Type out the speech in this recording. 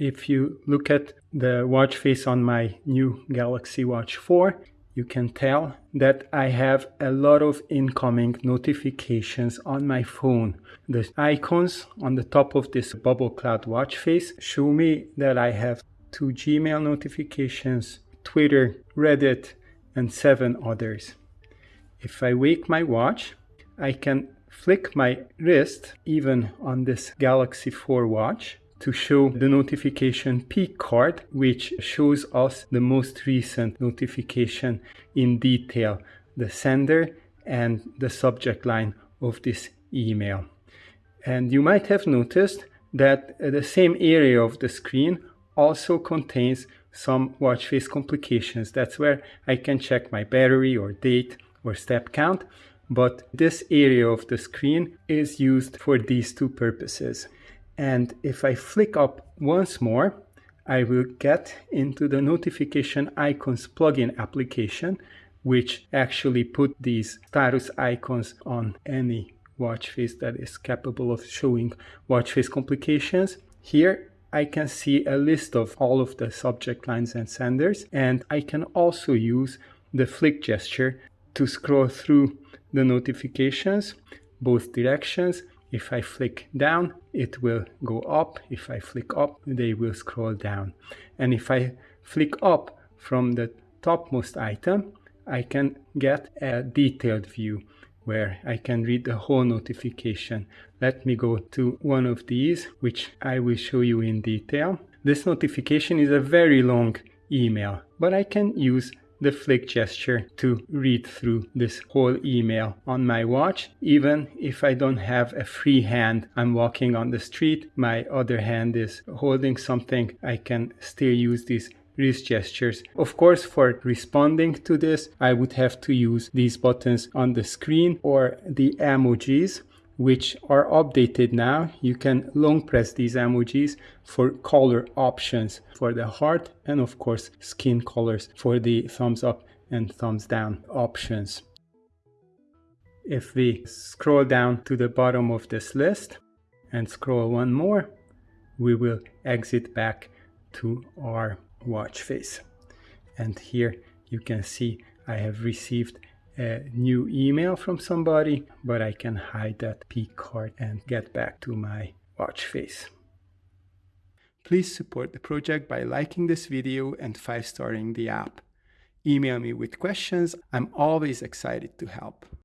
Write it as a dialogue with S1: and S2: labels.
S1: If you look at the watch face on my new Galaxy Watch 4, you can tell that I have a lot of incoming notifications on my phone. The icons on the top of this bubble cloud watch face show me that I have two Gmail notifications, Twitter, Reddit, and seven others. If I wake my watch, I can flick my wrist even on this Galaxy 4 watch to show the notification peek card, which shows us the most recent notification in detail, the sender and the subject line of this email. And you might have noticed that the same area of the screen also contains some watch face complications. That's where I can check my battery or date or step count. But this area of the screen is used for these two purposes. And if I flick up once more, I will get into the notification icons plugin application, which actually put these status icons on any watch face that is capable of showing watch face complications. Here I can see a list of all of the subject lines and senders, and I can also use the flick gesture to scroll through the notifications, both directions, if I flick down, it will go up. If I flick up, they will scroll down. And if I flick up from the topmost item, I can get a detailed view where I can read the whole notification. Let me go to one of these, which I will show you in detail. This notification is a very long email, but I can use the flick gesture to read through this whole email on my watch. Even if I don't have a free hand, I'm walking on the street, my other hand is holding something, I can still use these wrist gestures. Of course, for responding to this, I would have to use these buttons on the screen or the emojis which are updated now. You can long press these emojis for color options for the heart and of course skin colors for the thumbs up and thumbs down options. If we scroll down to the bottom of this list and scroll one more, we will exit back to our watch face. And here you can see I have received a new email from somebody, but I can hide that peek card and get back to my watch face. Please support the project by liking this video and 5-starring the app. Email me with questions. I'm always excited to help.